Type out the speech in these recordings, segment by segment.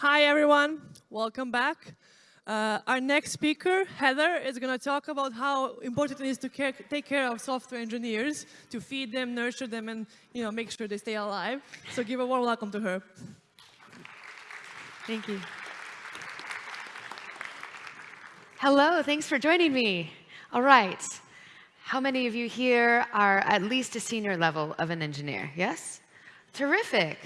Hi, everyone. Welcome back. Uh, our next speaker, Heather, is going to talk about how important it is to care, take care of software engineers, to feed them, nurture them, and you know, make sure they stay alive. So give a warm welcome to her. Thank you. Hello, thanks for joining me. All right. How many of you here are at least a senior level of an engineer? Yes? Terrific.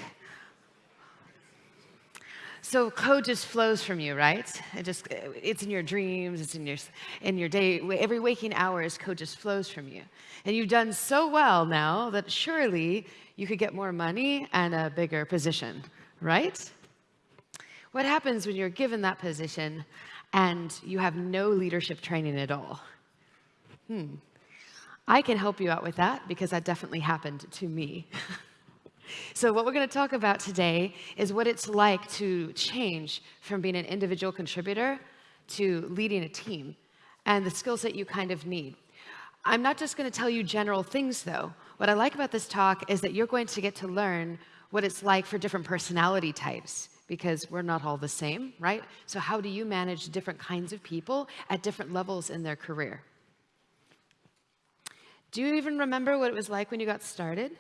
So code just flows from you, right? It just, it's in your dreams, it's in your, in your day, every waking hours, code just flows from you. And you've done so well now that surely you could get more money and a bigger position, right? What happens when you're given that position and you have no leadership training at all? Hmm. I can help you out with that because that definitely happened to me. So what we're going to talk about today is what it's like to change from being an individual contributor to leading a team and the skills that you kind of need. I'm not just going to tell you general things, though. What I like about this talk is that you're going to get to learn what it's like for different personality types because we're not all the same, right? So how do you manage different kinds of people at different levels in their career? Do you even remember what it was like when you got started?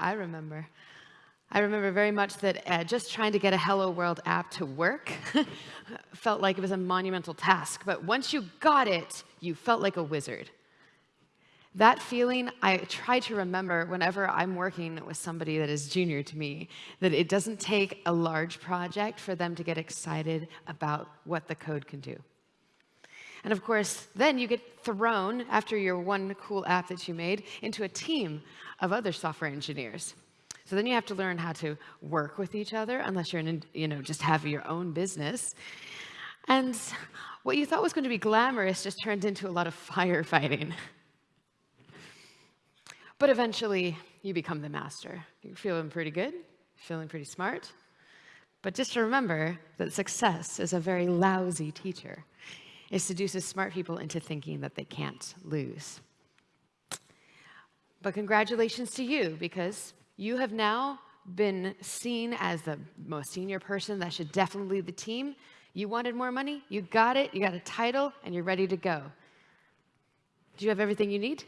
I remember. I remember very much that uh, just trying to get a Hello World app to work felt like it was a monumental task. But once you got it, you felt like a wizard. That feeling, I try to remember whenever I'm working with somebody that is junior to me, that it doesn't take a large project for them to get excited about what the code can do. And of course, then you get thrown, after your one cool app that you made, into a team of other software engineers. So then you have to learn how to work with each other, unless you're, in, you know, just have your own business. And what you thought was going to be glamorous just turned into a lot of firefighting. But eventually, you become the master. You're feeling pretty good, feeling pretty smart. But just remember that success is a very lousy teacher. It seduces smart people into thinking that they can't lose. But congratulations to you, because you have now been seen as the most senior person that should definitely lead the team. You wanted more money, you got it, you got a title, and you're ready to go. Do you have everything you need?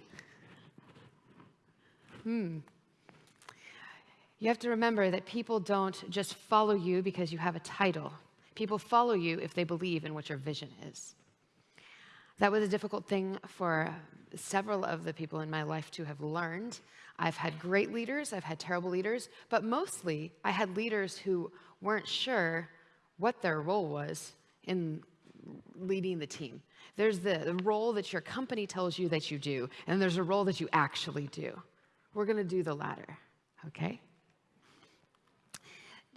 Hmm. You have to remember that people don't just follow you because you have a title. People follow you if they believe in what your vision is. That was a difficult thing for several of the people in my life to have learned. I've had great leaders, I've had terrible leaders, but mostly I had leaders who weren't sure what their role was in leading the team. There's the, role that your company tells you that you do, and there's a role that you actually do. We're going to do the latter, okay?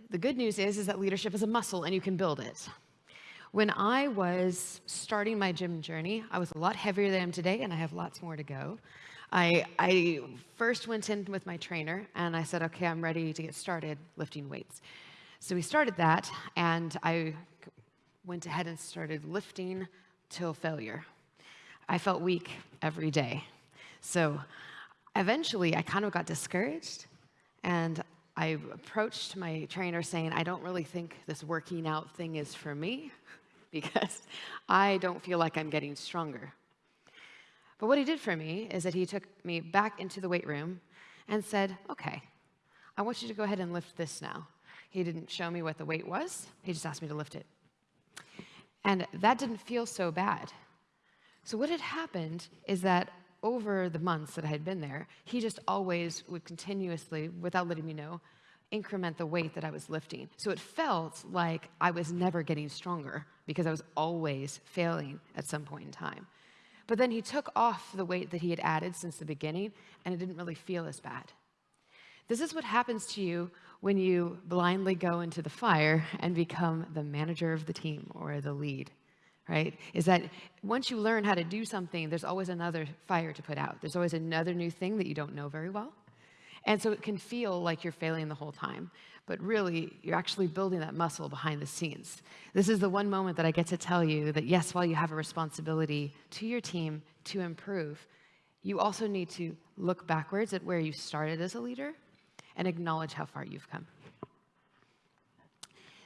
The good news is, is that leadership is a muscle and you can build it. When I was starting my gym journey, I was a lot heavier than I am today, and I have lots more to go. I, I first went in with my trainer, and I said, okay, I'm ready to get started lifting weights. So we started that, and I went ahead and started lifting till failure. I felt weak every day. So eventually, I kind of got discouraged, and I approached my trainer saying, I don't really think this working out thing is for me because I don't feel like I'm getting stronger. But what he did for me is that he took me back into the weight room and said, okay, I want you to go ahead and lift this now. He didn't show me what the weight was. He just asked me to lift it. And that didn't feel so bad. So what had happened is that over the months that I had been there, he just always would continuously, without letting me know, increment the weight that I was lifting. So it felt like I was never getting stronger because I was always failing at some point in time. But then he took off the weight that he had added since the beginning, and it didn't really feel as bad. This is what happens to you when you blindly go into the fire and become the manager of the team or the lead, right? Is that once you learn how to do something, there's always another fire to put out. There's always another new thing that you don't know very well. And so it can feel like you're failing the whole time, but really you're actually building that muscle behind the scenes. This is the one moment that I get to tell you that yes, while you have a responsibility to your team to improve, you also need to look backwards at where you started as a leader and acknowledge how far you've come.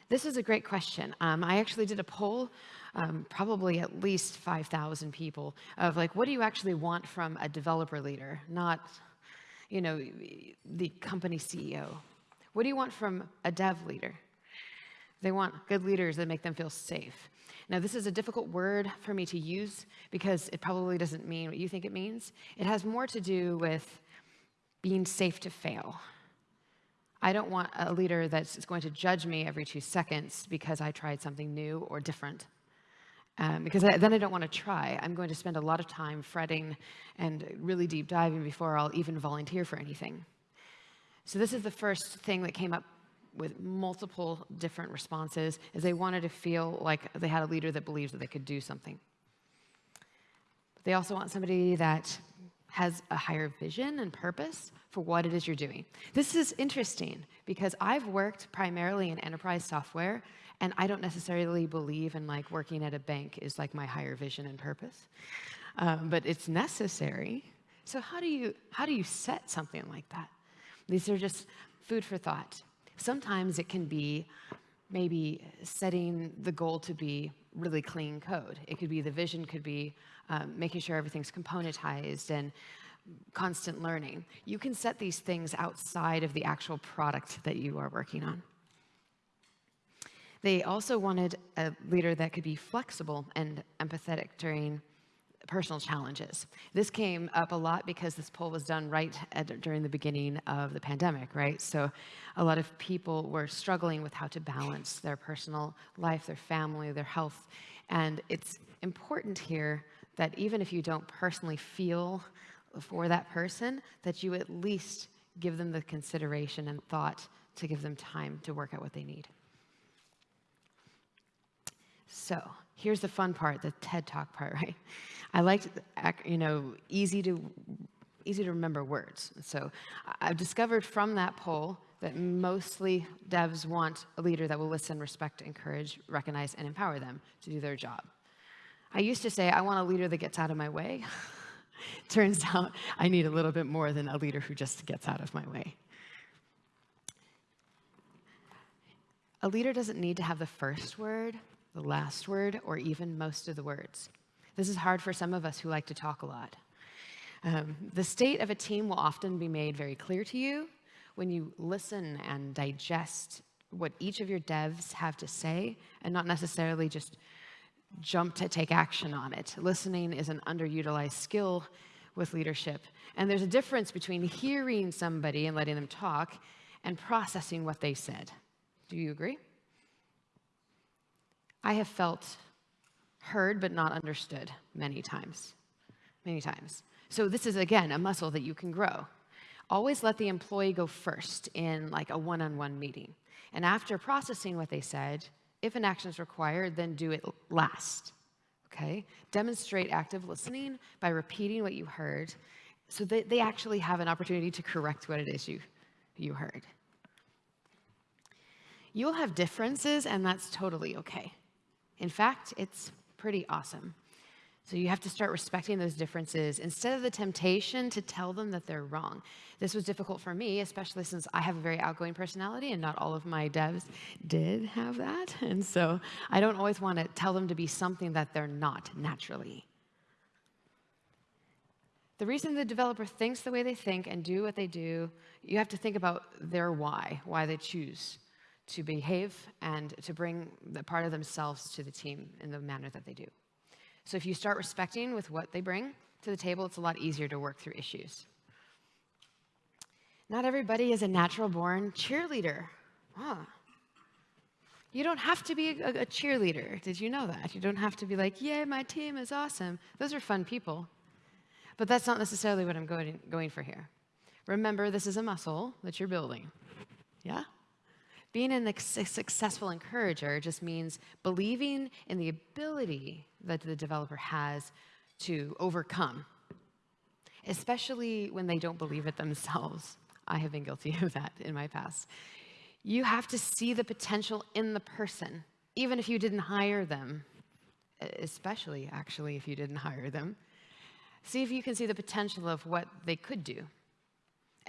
This is a great question. Um, I actually did a poll, um, probably at least 5,000 people, of like, what do you actually want from a developer leader, not, you know, the company CEO? What do you want from a dev leader? They want good leaders that make them feel safe. Now, this is a difficult word for me to use because it probably doesn't mean what you think it means. It has more to do with being safe to fail. I don't want a leader that's going to judge me every two seconds because I tried something new or different. Um, because I, then I don't want to try. I'm going to spend a lot of time fretting and really deep diving before I'll even volunteer for anything. So this is the first thing that came up with multiple different responses is they wanted to feel like they had a leader that believes that they could do something. But they also want somebody that has a higher vision and purpose for what it is you're doing. This is interesting because I've worked primarily in enterprise software and I don't necessarily believe in like working at a bank is like my higher vision and purpose, um, but it's necessary. So how do you how do you set something like that? These are just food for thought. Sometimes it can be maybe setting the goal to be really clean code. It could be the vision could be um, making sure everything's componentized and constant learning. You can set these things outside of the actual product that you are working on. They also wanted a leader that could be flexible and empathetic during personal challenges. This came up a lot because this poll was done right at, during the beginning of the pandemic, right? So a lot of people were struggling with how to balance their personal life, their family, their health. And it's important here that even if you don't personally feel for that person, that you at least give them the consideration and thought to give them time to work out what they need. So here's the fun part, the TED Talk part, right? I like, you know, easy to, easy to remember words. So I've discovered from that poll that mostly devs want a leader that will listen, respect, encourage, recognize, and empower them to do their job. I used to say, I want a leader that gets out of my way. Turns out I need a little bit more than a leader who just gets out of my way. A leader doesn't need to have the first word, the last word, or even most of the words. This is hard for some of us who like to talk a lot. Um, the state of a team will often be made very clear to you when you listen and digest what each of your devs have to say and not necessarily just jump to take action on it. Listening is an underutilized skill with leadership. And there's a difference between hearing somebody and letting them talk and processing what they said. Do you agree? I have felt heard but not understood many times. Many times. So this is, again, a muscle that you can grow. Always let the employee go first in like a one-on-one -on -one meeting. And after processing what they said, if an action is required, then do it last. Okay? Demonstrate active listening by repeating what you heard so that they actually have an opportunity to correct what it is you, you heard. You'll have differences, and that's totally okay. In fact, it's pretty awesome. So you have to start respecting those differences instead of the temptation to tell them that they're wrong. This was difficult for me, especially since I have a very outgoing personality and not all of my devs did have that. And so I don't always want to tell them to be something that they're not naturally. The reason the developer thinks the way they think and do what they do, you have to think about their why, why they choose to behave and to bring the part of themselves to the team in the manner that they do. So if you start respecting with what they bring to the table, it's a lot easier to work through issues. Not everybody is a natural born cheerleader. Huh. You don't have to be a, a, cheerleader. Did you know that? You don't have to be like, yay, my team is awesome. Those are fun people. But that's not necessarily what I'm going, going for here. Remember, this is a muscle that you're building. Yeah? Being a successful encourager just means believing in the ability that the developer has to overcome, especially when they don't believe it themselves. I have been guilty of that in my past. You have to see the potential in the person, even if you didn't hire them, especially actually if you didn't hire them. See if you can see the potential of what they could do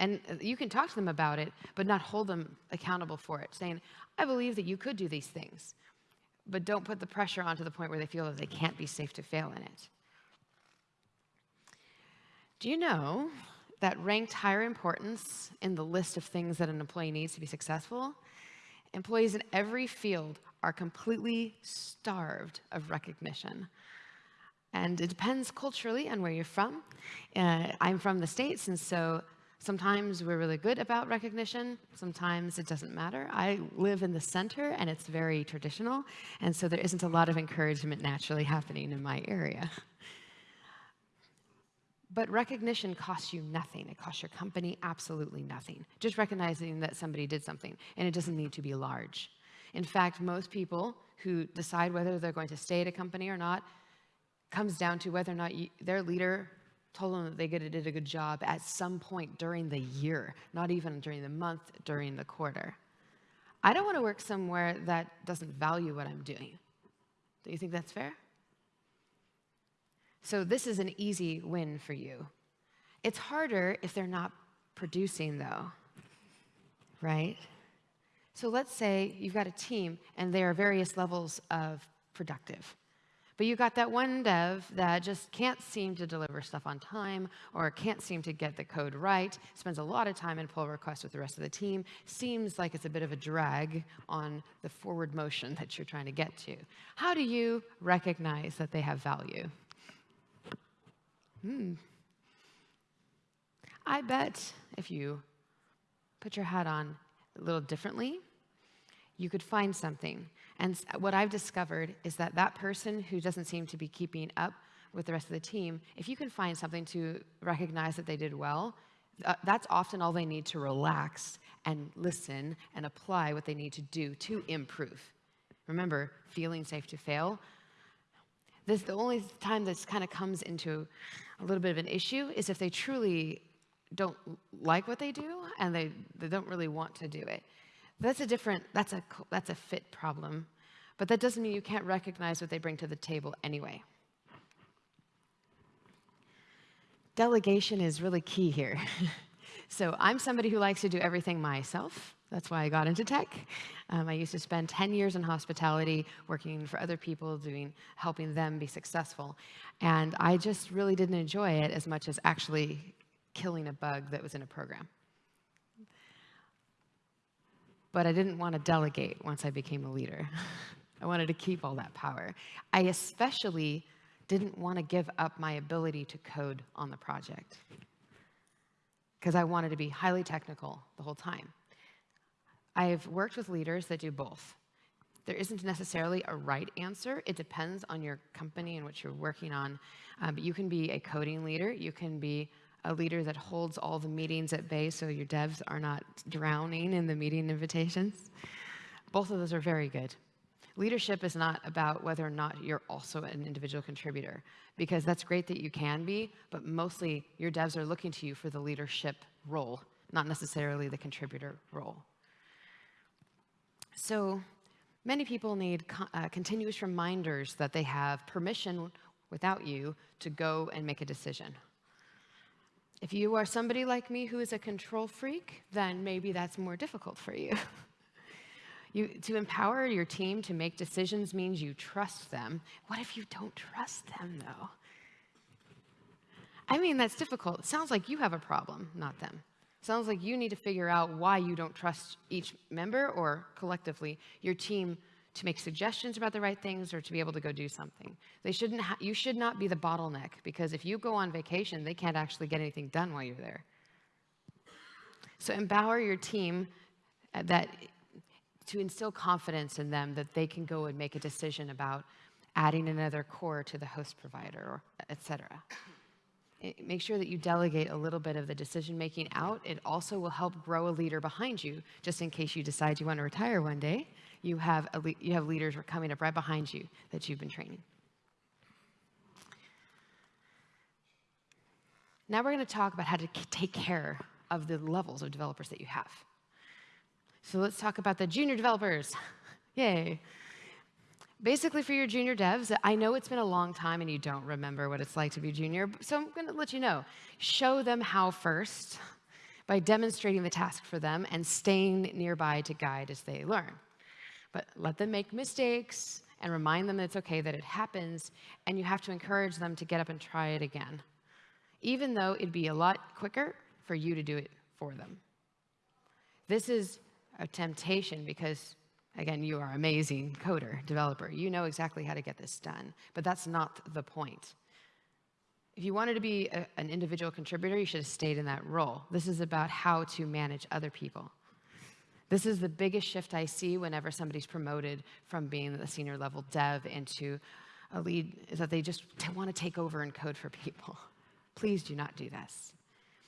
And uh, you can talk to them about it, but not hold them accountable for it, saying, I believe that you could do these things, but don't put the pressure on to the point where they feel that they can't be safe to fail in it. Do you know that ranked higher importance in the list of things that an employee needs to be successful? Employees in every field are completely starved of recognition. And it depends culturally on where you're from. Uh, I'm from the States, and so sometimes we're really good about recognition. Sometimes it doesn't matter. I live in the center, and it's very traditional, and so there isn't a lot of encouragement naturally happening in my area. But recognition costs you nothing. It costs your company absolutely nothing. Just recognizing that somebody did something, and it doesn't need to be large. In fact, most people who decide whether they're going to stay at a company or not comes down to whether or not you, their leader told them that they did a good job at some point during the year, not even during the month, during the quarter. I don't want to work somewhere that doesn't value what I'm doing. Do you think that's fair? So this is an easy win for you. It's harder if they're not producing, though, right? So let's say you've got a team and there are various levels of productive. But you got that one dev that just can't seem to deliver stuff on time or can't seem to get the code right, spends a lot of time in pull requests with the rest of the team, seems like it's a bit of a drag on the forward motion that you're trying to get to. How do you recognize that they have value? Hmm. I bet if you put your hat on a little differently, you could find something and what I've discovered is that that person who doesn't seem to be keeping up with the rest of the team, if you can find something to recognize that they did well, uh, that's often all they need to relax and listen and apply what they need to do to improve. Remember, feeling safe to fail. This the only time this kind of comes into a little bit of an issue is if they truly don't like what they do and they, they don't really want to do it. That's a different, that's a, that's a fit problem. But that doesn't mean you can't recognize what they bring to the table anyway. Delegation is really key here. so I'm somebody who likes to do everything myself. That's why I got into tech. Um, I used to spend 10 years in hospitality working for other people, doing, helping them be successful. And I just really didn't enjoy it as much as actually killing a bug that was in a program but I didn't want to delegate once I became a leader. I wanted to keep all that power. I especially didn't want to give up my ability to code on the project because I wanted to be highly technical the whole time. I've worked with leaders that do both. There isn't necessarily a right answer. It depends on your company and what you're working on. Um, but you can be a coding leader. You can be a leader that holds all the meetings at bay so your devs are not drowning in the meeting invitations. Both of those are very good. Leadership is not about whether or not you're also an individual contributor, because that's great that you can be, but mostly your devs are looking to you for the leadership role, not necessarily the contributor role. So many people need uh, continuous reminders that they have permission without you to go and make a decision. If you are somebody like me who is a control freak, then maybe that's more difficult for you. you. To empower your team to make decisions means you trust them. What if you don't trust them, though? I mean, that's difficult. It sounds like you have a problem, not them. Sounds like you need to figure out why you don't trust each member or collectively your team to make suggestions about the right things or to be able to go do something. They shouldn't you should not be the bottleneck because if you go on vacation, they can't actually get anything done while you're there. So empower your team uh, that to instill confidence in them that they can go and make a decision about adding another core to the host provider, or et cetera. Make sure that you delegate a little bit of the decision making out. It also will help grow a leader behind you, just in case you decide you want to retire one day you have, you have leaders coming up right behind you that you've been training. Now we're going to talk about how to take care of the levels of developers that you have. So let's talk about the junior developers. Yay. Basically, for your junior devs, I know it's been a long time and you don't remember what it's like to be junior, so I'm going to let you know. Show them how first by demonstrating the task for them and staying nearby to guide as they learn. But let them make mistakes and remind them that it's okay that it happens, and you have to encourage them to get up and try it again, even though it'd be a lot quicker for you to do it for them. This is a temptation because, again, you are amazing coder, developer. You know exactly how to get this done, but that's not the point. If you wanted to be a, an individual contributor, you should have stayed in that role. This is about how to manage other people. This is the biggest shift I see whenever somebody's promoted from being a senior level dev into a lead, is that they just want to take over and code for people. Please do not do this.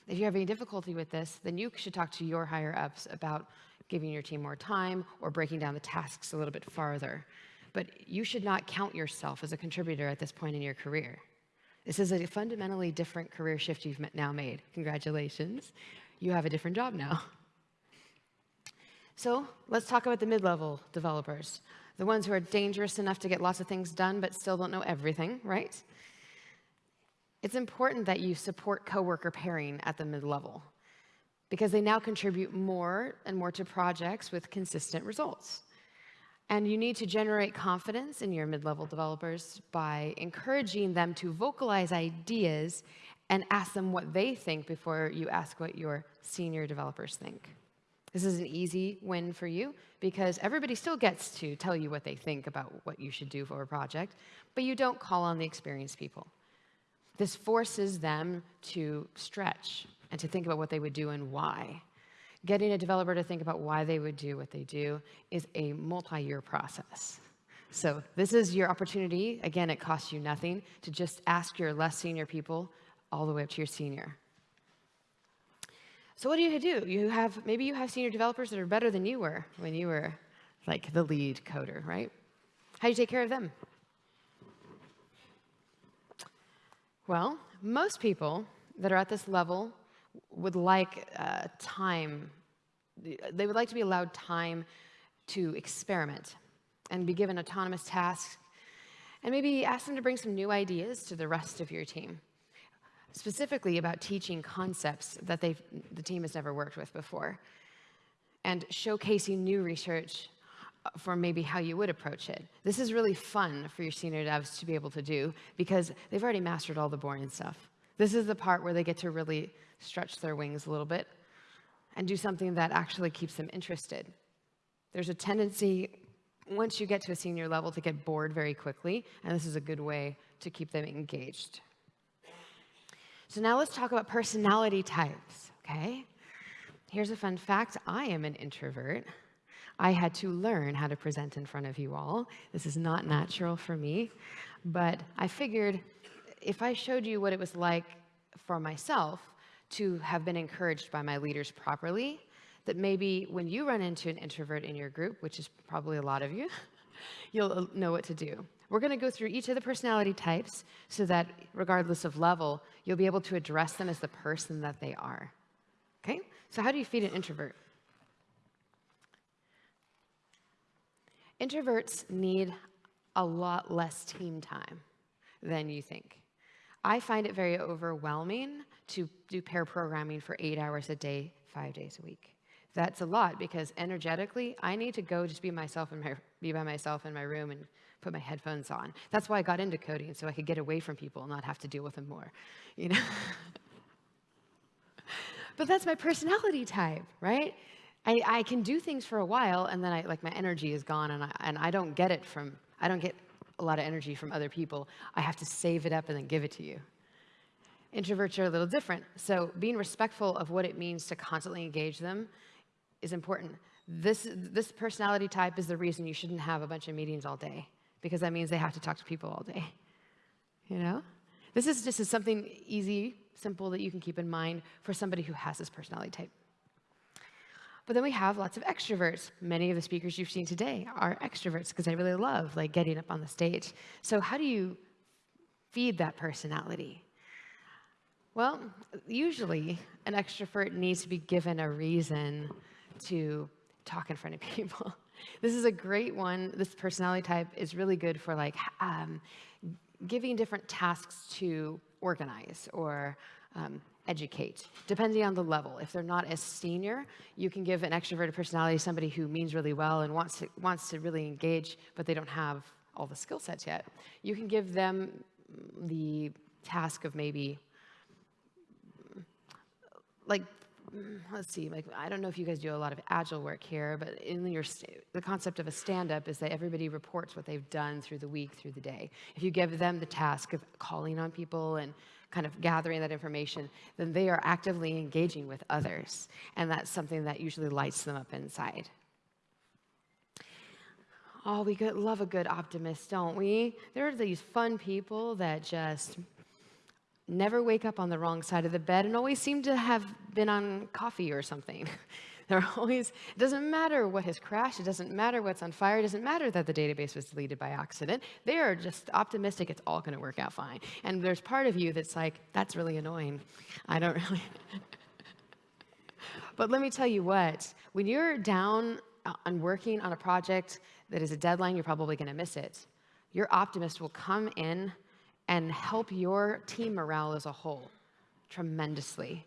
If you have any difficulty with this, then you should talk to your higher ups about giving your team more time or breaking down the tasks a little bit farther. But you should not count yourself as a contributor at this point in your career. This is a fundamentally different career shift you've now made. Congratulations. You have a different job now. So let's talk about the mid-level developers, the ones who are dangerous enough to get lots of things done but still don't know everything, right? It's important that you support coworker pairing at the mid-level because they now contribute more and more to projects with consistent results. And you need to generate confidence in your mid-level developers by encouraging them to vocalize ideas and ask them what they think before you ask what your senior developers think. This is an easy win for you because everybody still gets to tell you what they think about what you should do for a project, but you don't call on the experienced people. This forces them to stretch and to think about what they would do and why. Getting a developer to think about why they would do what they do is a multi-year process. So this is your opportunity. Again, it costs you nothing to just ask your less senior people all the way up to your senior. So what do you do? You have, maybe you have senior developers that are better than you were when you were like the lead coder, right? How do you take care of them? Well, most people that are at this level would like uh, time, they would like to be allowed time to experiment and be given autonomous tasks and maybe ask them to bring some new ideas to the rest of your team specifically about teaching concepts that the team has never worked with before, and showcasing new research for maybe how you would approach it. This is really fun for your senior devs to be able to do because they've already mastered all the boring stuff. This is the part where they get to really stretch their wings a little bit and do something that actually keeps them interested. There's a tendency, once you get to a senior level, to get bored very quickly, and this is a good way to keep them engaged. So now let's talk about personality types, okay? Here's a fun fact. I am an introvert. I had to learn how to present in front of you all. This is not natural for me, but I figured if I showed you what it was like for myself to have been encouraged by my leaders properly, that maybe when you run into an introvert in your group, which is probably a lot of you, you'll uh, know what to do. We're going to go through each of the personality types so that regardless of level, you'll be able to address them as the person that they are. Okay? So how do you feed an introvert? Introverts need a lot less team time than you think. I find it very overwhelming to do pair programming for eight hours a day, five days a week. That's a lot because energetically, I need to go just be myself and be by myself in my room and put my headphones on. That's why I got into coding, so I could get away from people and not have to deal with them more, you know? but that's my personality type, right? I, I can do things for a while, and then I, like my energy is gone, and I, and I don't get it from, I don't get a lot of energy from other people. I have to save it up and then give it to you. Introverts are a little different. So being respectful of what it means to constantly engage them is important. This, this personality type is the reason you shouldn't have a bunch of meetings all day because that means they have to talk to people all day. You know? This is just something easy, simple that you can keep in mind for somebody who has this personality type. But then we have lots of extroverts. Many of the speakers you've seen today are extroverts because they really love like getting up on the stage. So how do you feed that personality? Well, usually an extrovert needs to be given a reason to talk in front of people. This is a great one. This personality type is really good for like um, giving different tasks to organize or um, educate, depending on the level. If they're not as senior, you can give an extroverted personality somebody who means really well and wants to, wants to really engage, but they don't have all the skill sets yet. You can give them the task of maybe, like, Mm, let's see, like, I don't know if you guys do a lot of agile work here, but in your, the concept of a stand-up is that everybody reports what they've done through the week, through the day. If you give them the task of calling on people and kind of gathering that information, then they are actively engaging with others. And that's something that usually lights them up inside. Oh, we love a good optimist, don't we? There are these fun people that just never wake up on the wrong side of the bed and always seem to have been on coffee or something. They're always, it doesn't matter what has crashed, it doesn't matter what's on fire, it doesn't matter that the database was deleted by accident. They are just optimistic it's all going to work out fine. And there's part of you that's like, that's really annoying. I don't really. but let me tell you what, when you're down on working on a project that is a deadline, you're probably going to miss it. Your optimist will come in and help your team morale as a whole tremendously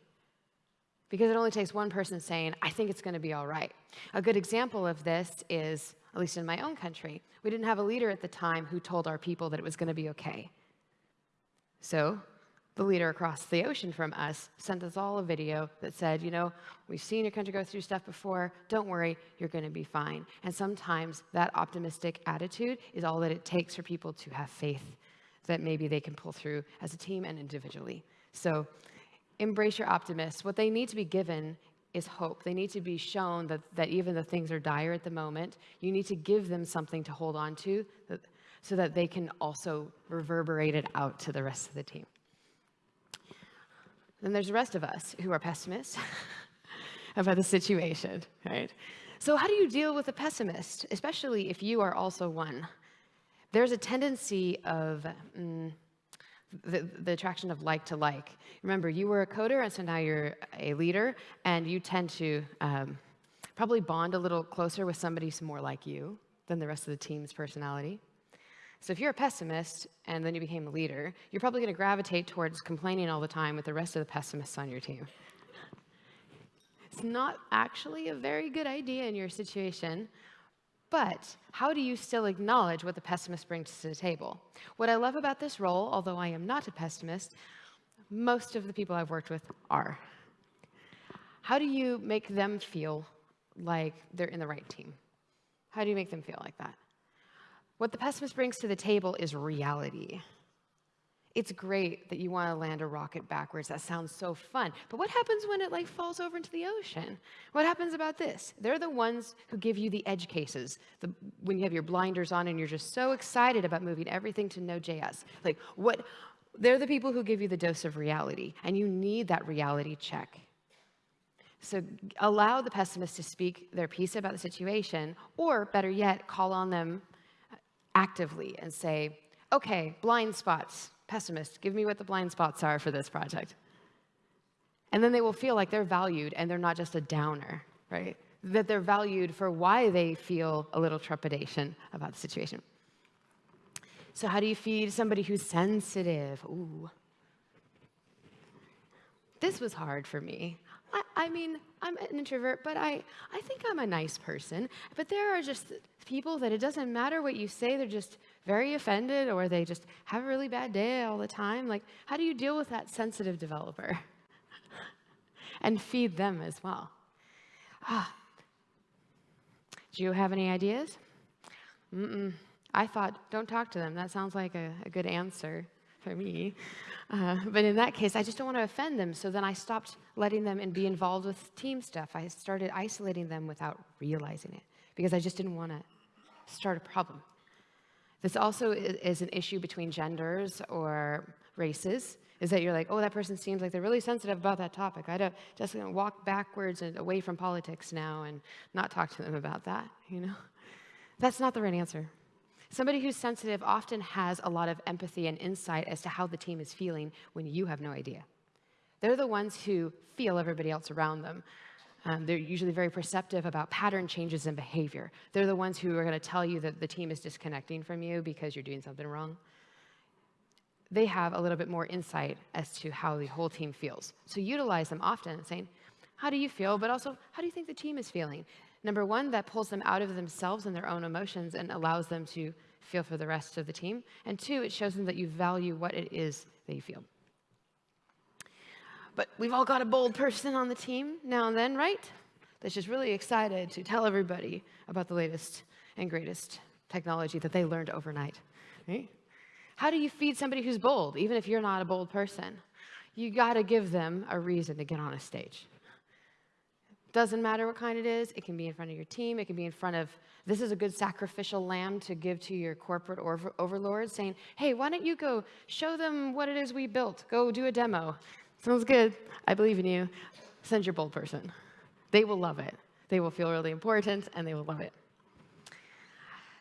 because it only takes one person saying, I think it's going to be all right. A good example of this is, at least in my own country, we didn't have a leader at the time who told our people that it was going to be okay. So the leader across the ocean from us sent us all a video that said, you know, we've seen your country go through stuff before. Don't worry, you're going to be fine. And sometimes that optimistic attitude is all that it takes for people to have faith that maybe they can pull through as a team and individually. So embrace your optimists. What they need to be given is hope. They need to be shown that, that even though things are dire at the moment, you need to give them something to hold on to so that they can also reverberate it out to the rest of the team. Then there's the rest of us who are pessimists about the situation, right? So how do you deal with a pessimist, especially if you are also one? There's a tendency of mm, the, the attraction of like to like. Remember, you were a coder, and so now you're a leader, and you tend to um, probably bond a little closer with somebody who's more like you than the rest of the team's personality. So if you're a pessimist and then you became a leader, you're probably going to gravitate towards complaining all the time with the rest of the pessimists on your team. It's not actually a very good idea in your situation, but how do you still acknowledge what the pessimist brings to the table? What I love about this role, although I am not a pessimist, most of the people I've worked with are. How do you make them feel like they're in the right team? How do you make them feel like that? What the pessimist brings to the table is reality. It's great that you want to land a rocket backwards. That sounds so fun. But what happens when it like falls over into the ocean? What happens about this? They're the ones who give you the edge cases. The, when you have your blinders on and you're just so excited about moving everything to Node.js. Like what they're the people who give you the dose of reality, and you need that reality check. So allow the pessimist to speak their piece about the situation, or better yet, call on them uh, actively and say, okay, blind spots, pessimist, give me what the blind spots are for this project. And then they will feel like they're valued and they're not just a downer, right? That they're valued for why they feel a little trepidation about the situation. So, how do you feed somebody who's sensitive? Ooh. This was hard for me. I, I, mean, I'm an introvert, but I, I think I'm a nice person. But there are just people that it doesn't matter what you say, they're just very offended or they just have a really bad day all the time. Like, how do you deal with that sensitive developer? and feed them as well. Ah. Do you have any ideas? Mm-mm. I thought, don't talk to them. That sounds like a, a good answer for me. Uh, but in that case, I just don't want to offend them. So then I stopped letting them and be involved with team stuff. I started isolating them without realizing it because I just didn't want to start a problem. This also is an issue between genders or races, is that you're like, oh, that person seems like they're really sensitive about that topic. I'd just gonna walk backwards and away from politics now and not talk to them about that, you know? That's not the right answer. Somebody who's sensitive often has a lot of empathy and insight as to how the team is feeling when you have no idea. They're the ones who feel everybody else around them. Um, they're usually very perceptive about pattern changes in behavior. They're the ones who are going to tell you that the team is disconnecting from you because you're doing something wrong. they have a little bit more insight as to how the whole team feels. So utilize them often saying, how do you feel? But also, how do you think the team is feeling? Number one, that pulls them out of themselves and their own emotions and allows them to feel for the rest of the team. And two, it shows them that you value what it is that they feel. But we've all got a bold person on the team now and then, right? That's just really excited to tell everybody about the latest and greatest technology that they learned overnight. How do you feed somebody who's bold, even if you're not a bold person? You got to give them a reason to get on a stage. Doesn't matter what kind it is. It can be in front of your team. It can be in front of, this is a good sacrificial lamb to give to your corporate over, saying, hey, why don't you go show them what it is we built? Go do a demo. Sounds good. I believe in you. Send your bold person. They will love it. They will feel really important, and they will love it.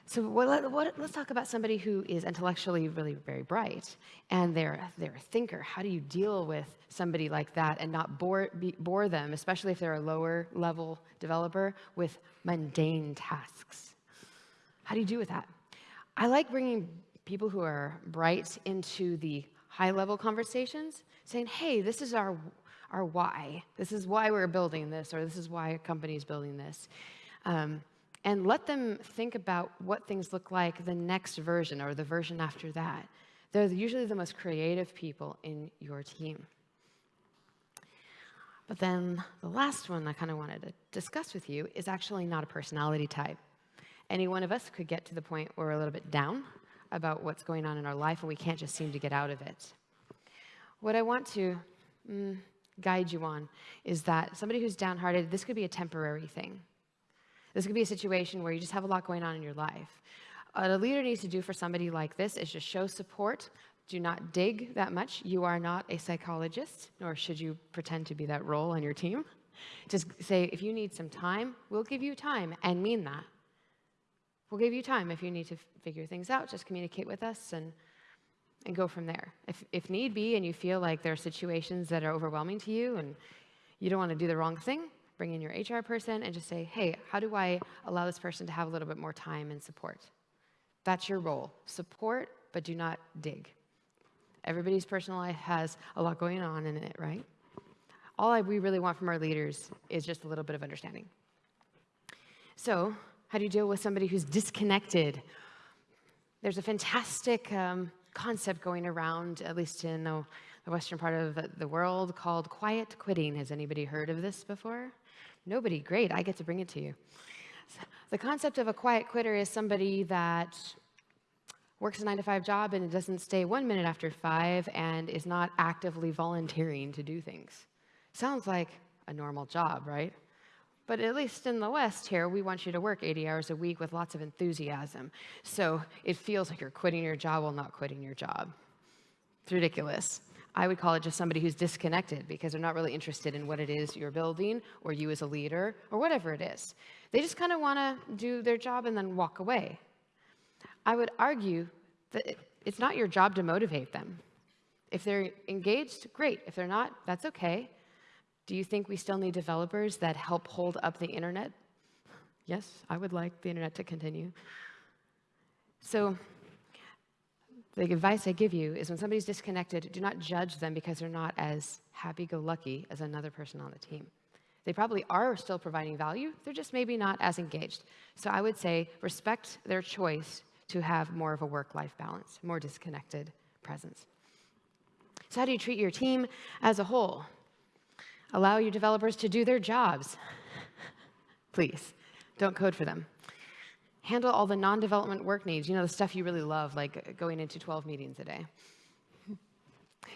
So what, what, let's talk about somebody who is intellectually really very bright and they're, they're a thinker. How do you deal with somebody like that and not bore, be, bore them, especially if they're a lower level developer, with mundane tasks? How do you do with that? I like bringing people who are bright into the high level conversations, saying, hey, this is our, our why. This is why we're building this, or this is why a company is building this. Um, and let them think about what things look like the next version or the version after that. They're usually the most creative people in your team. But then the last one I kind of wanted to discuss with you is actually not a personality type. Any one of us could get to the point where we're a little bit down about what's going on in our life and we can't just seem to get out of it. What I want to mm, guide you on is that somebody who's downhearted, this could be a temporary thing. This could be a situation where you just have a lot going on in your life. What a leader needs to do for somebody like this is just show support. Do not dig that much. You are not a psychologist, nor should you pretend to be that role on your team. Just say, if you need some time, we'll give you time and mean that. We'll give you time if you need to figure things out. Just communicate with us and, and go from there. If, if need be and you feel like there are situations that are overwhelming to you and you don't want to do the wrong thing, bring in your HR person and just say, hey, how do I allow this person to have a little bit more time and support? That's your role. Support, but do not dig. Everybody's personal life has a lot going on in it, right? All I, we really want from our leaders is just a little bit of understanding. So, how do you deal with somebody who's disconnected? There's a fantastic um, concept going around, at least in the, the western part of the, world, called quiet quitting. Has anybody heard of this before? Nobody, great, I get to bring it to you. The concept of a quiet quitter is somebody that works a nine to five job and doesn't stay one minute after five and is not actively volunteering to do things. Sounds like a normal job, right? But at least in the West here, we want you to work 80 hours a week with lots of enthusiasm. So it feels like you're quitting your job while not quitting your job. It's ridiculous. I would call it just somebody who's disconnected because they're not really interested in what it is you're building or you as a leader or whatever it is. They just kind of want to do their job and then walk away. I would argue that it's not your job to motivate them. If they're engaged, great. If they're not, that's okay. Do you think we still need developers that help hold up the internet? Yes, I would like the internet to continue. So the advice I give you is when somebody's disconnected, do not judge them because they're not as happy-go-lucky as another person on the team. They probably are still providing value, they're just maybe not as engaged. So I would say respect their choice to have more of a work-life balance, more disconnected presence. So how do you treat your team as a whole? Allow your developers to do their jobs. Please, don't code for them handle all the non-development work needs, you know, the stuff you really love, like going into 12 meetings a day.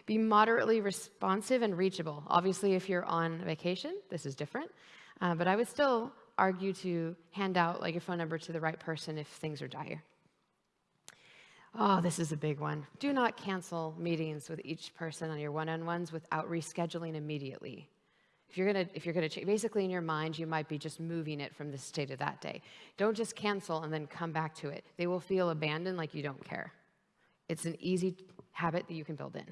Be moderately responsive and reachable. Obviously, if you're on vacation, this is different, uh, but I would still argue to hand out like your phone number to the right person if things are dire. Oh, this is a big one. Do not cancel meetings with each person on your one-on-ones without rescheduling immediately. If you're gonna, if you're gonna, basically in your mind, you might be just moving it from this day to that day. Don't just cancel and then come back to it. They will feel abandoned like you don't care. It's an easy habit that you can build in.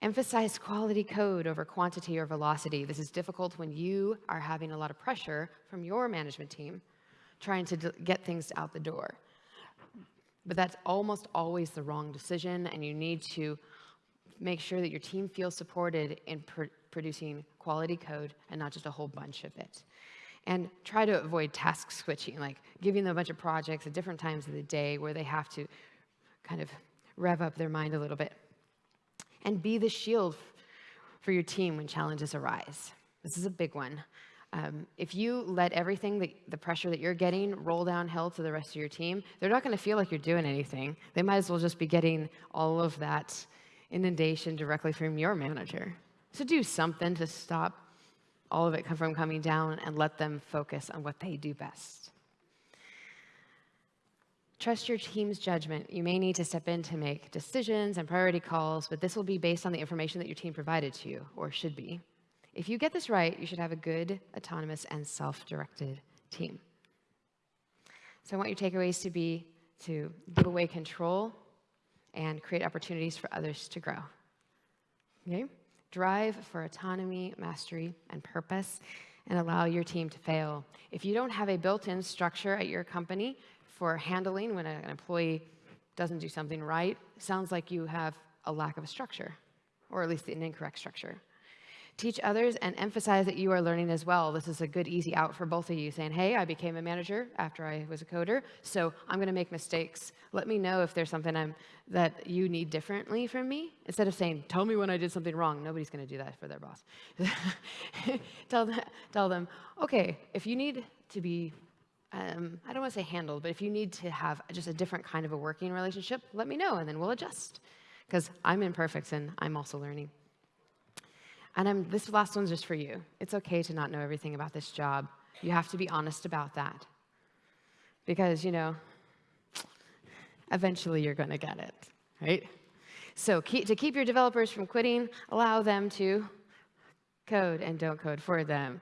Emphasize quality code over quantity or velocity. This is difficult when you are having a lot of pressure from your management team trying to get things out the door. But that's almost always the wrong decision, and you need to make sure that your team feels supported in pr producing quality code and not just a whole bunch of it. And try to avoid task switching, like giving them a bunch of projects at different times of the day where they have to kind of rev up their mind a little bit. And be the shield for your team when challenges arise. This is a big one. Um, if you let everything, the pressure that you're getting, roll downhill to the rest of your team, they're not going to feel like you're doing anything. They might as well just be getting all of that inundation directly from your manager. So do something to stop all of it from coming down and let them focus on what they do best. Trust your team's judgment. You may need to step in to make decisions and priority calls, but this will be based on the information that your team provided to you, or should be. If you get this right, you should have a good, autonomous, and self-directed team. So I want your takeaways to be to give away control and create opportunities for others to grow. Okay? Drive for autonomy, mastery, and purpose, and allow your team to fail. If you don't have a built-in structure at your company for handling when an employee doesn't do something right, sounds like you have a lack of a structure, or at least an incorrect structure. Teach others and emphasize that you are learning as well. This is a good, easy out for both of you, saying, hey, I became a manager after I was a coder, so I'm going to make mistakes. Let me know if there's something I'm, that you need differently from me. Instead of saying, tell me when I did something wrong. Nobody's going to do that for their boss. tell, them, tell them, okay, if you need to be um, I don't want to say handled, but if you need to have just a different kind of a working relationship, let me know and then we'll adjust. Because I'm imperfect and I'm also learning. And I'm, this last one's just for you. It's okay to not know everything about this job. You have to be honest about that. Because, you know, eventually you're going to get it, right? So keep, to keep your developers from quitting, allow them to code and don't code for them.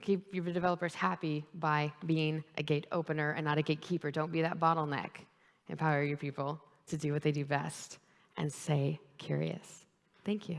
Keep your developers happy by being a gate opener and not a gatekeeper. Don't be that bottleneck. Empower your people to do what they do best and stay curious. Thank you.